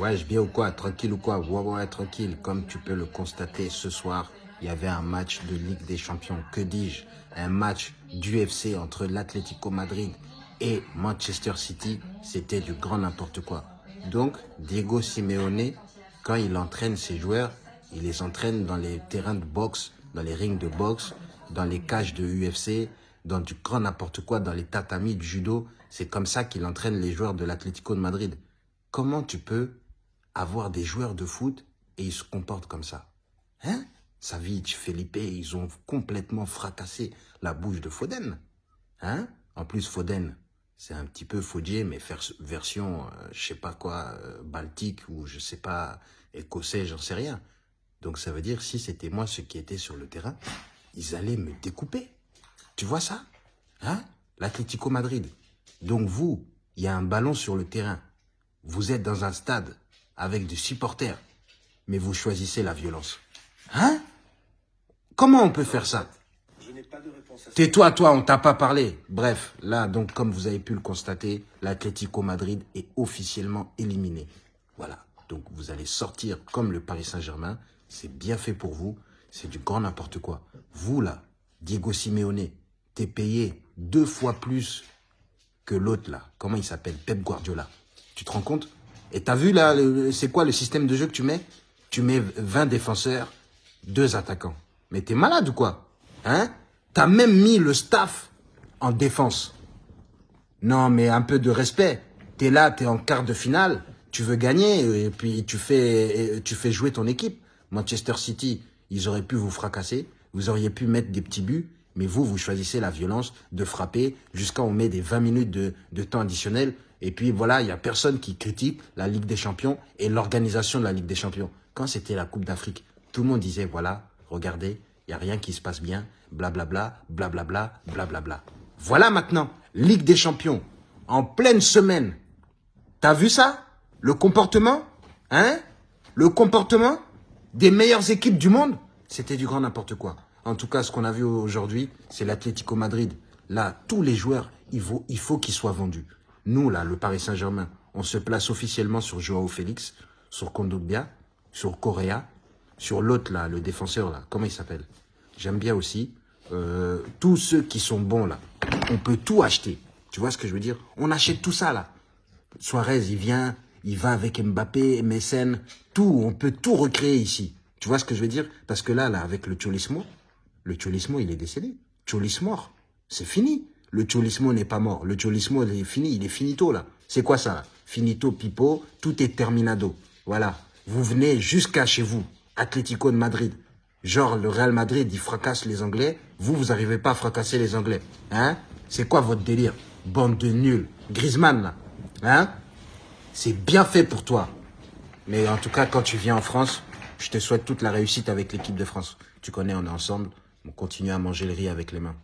Ouais, je bien ou quoi Tranquille ou quoi Ouais, ouais, tranquille. Comme tu peux le constater, ce soir, il y avait un match de Ligue des Champions. Que dis-je? Un match d'UFC entre l'Atlético Madrid et Manchester City. C'était du grand n'importe quoi. Donc, Diego Simeone, quand il entraîne ses joueurs, il les entraîne dans les terrains de boxe, dans les rings de boxe, dans les cages de UFC, dans du grand n'importe quoi, dans les tatamis de judo. C'est comme ça qu'il entraîne les joueurs de l'Atlético de Madrid. Comment tu peux avoir des joueurs de foot et ils se comportent comme ça Hein? Savic, Felipe, ils ont complètement fracassé la bouche de Foden. Hein? En plus, Foden, c'est un petit peu Faudier, mais version, euh, je sais pas quoi, euh, baltique ou je sais pas, écossais, j'en sais rien. Donc ça veut dire, si c'était moi ceux qui étaient sur le terrain, ils allaient me découper. Tu vois ça? Hein? L'Atlético Madrid. Donc vous, il y a un ballon sur le terrain. Vous êtes dans un stade avec des supporters, mais vous choisissez la violence. Hein? Comment on peut faire ça? Tais-toi, toi, on t'a pas parlé. Bref, là, donc, comme vous avez pu le constater, l'Atlético Madrid est officiellement éliminé. Voilà. Donc, vous allez sortir comme le Paris Saint-Germain. C'est bien fait pour vous. C'est du grand n'importe quoi. Vous, là, Diego Simeone, t'es payé deux fois plus que l'autre, là. Comment il s'appelle? Pep Guardiola. Tu te rends compte? Et t'as vu, là, c'est quoi le système de jeu que tu mets? Tu mets 20 défenseurs, deux attaquants. Mais t'es malade ou quoi? Hein? T'as même mis le staff en défense. Non, mais un peu de respect. T'es là, t'es en quart de finale, tu veux gagner, et puis tu fais, tu fais jouer ton équipe. Manchester City, ils auraient pu vous fracasser, vous auriez pu mettre des petits buts, mais vous, vous choisissez la violence de frapper jusqu'à on met des 20 minutes de temps additionnel. Et puis voilà, il n'y a personne qui critique la Ligue des Champions et l'organisation de la Ligue des Champions. Quand c'était la Coupe d'Afrique, tout le monde disait, voilà, regardez, il n'y a rien qui se passe bien, blablabla, blablabla, blablabla. Voilà maintenant, Ligue des Champions, en pleine semaine. T'as vu ça? Le comportement? Hein? Le comportement des meilleures équipes du monde? C'était du grand n'importe quoi. En tout cas, ce qu'on a vu aujourd'hui, c'est l'Atlético Madrid. Là, tous les joueurs, il faut qu'ils soient vendus. Nous, là, le Paris Saint-Germain, on se place officiellement sur Joao Félix, sur Kondogbia, sur Correa, sur l'autre, là, le défenseur, là, comment il s'appelle? J'aime bien aussi. Euh, tous ceux qui sont bons, là, on peut tout acheter. Tu vois ce que je veux dire? On achète tout ça, là. Suarez, il vient, il va avec Mbappé, Messen, tout, on peut tout recréer ici. Tu vois ce que je veux dire? Parce que là, là, avec le Cholismo, le Cholismo, il est décédé. Cholis mort. C'est fini. Le Cholismo n'est pas mort. Le Cholismo, il est fini. Il est finito, là. C'est quoi ça Finito, pipo, tout est terminado. Voilà. Vous venez jusqu'à chez vous. Atlético de Madrid. Genre, le Real Madrid, il fracasse les Anglais. Vous, vous n'arrivez pas à fracasser les Anglais. Hein? C'est quoi votre délire? Bande de nuls. Griezmann, là. Hein? C'est bien fait pour toi. Mais en tout cas, quand tu viens en France, je te souhaite toute la réussite avec l'équipe de France. Tu connais, on est ensemble. On continue à manger le riz avec les mains.